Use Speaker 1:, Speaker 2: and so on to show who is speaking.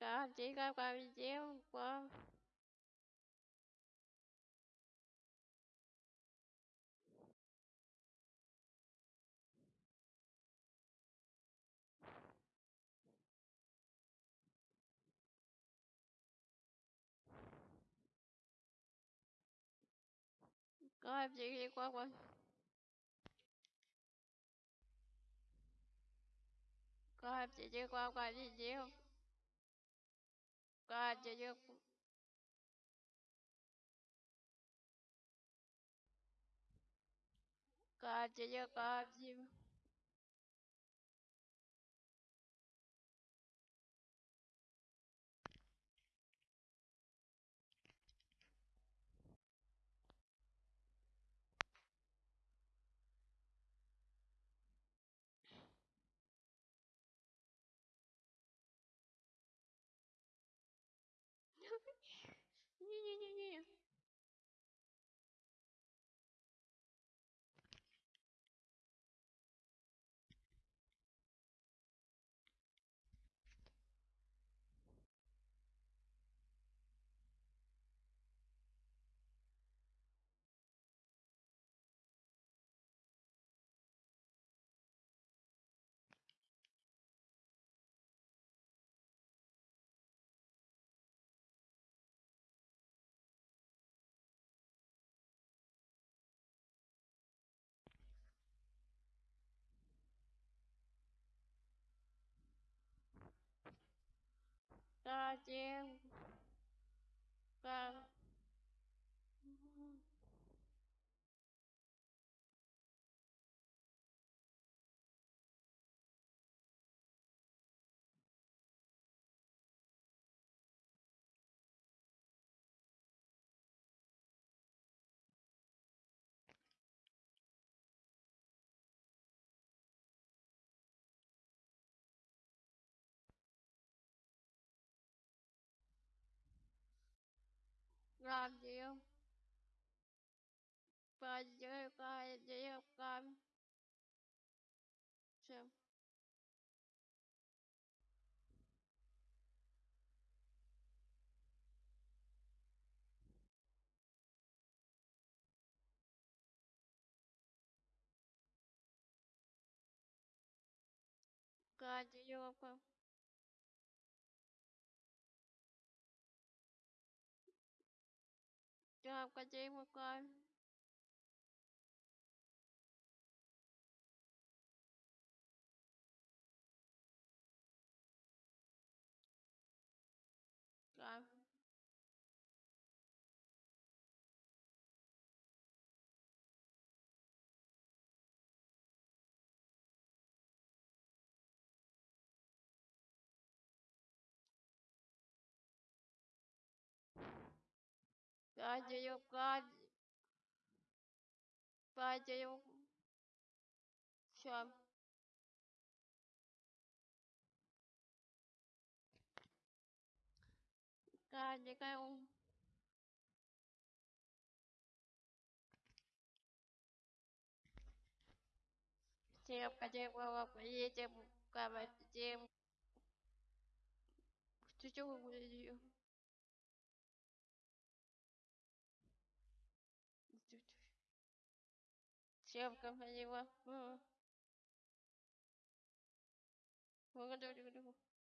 Speaker 1: đó chỉ có bao nhiêu của có em chỉ đi qua qua có em chỉ đi qua qua gì gì không ก็เยอะๆ Катя, я Катя. Ні-ні-ні-ні. treo vâng Правдив, поддерживает девкам. Чем? Кадилка. आपका जय मुकाल 빠져요 빠져 빠져요 샴 빠져가요 제가 빠져요 빠져요 빠져요 그쪽으로 보내주요 Ya, Siapkan penyewa. Hmm. Bukan, jangan, jangan, jangan.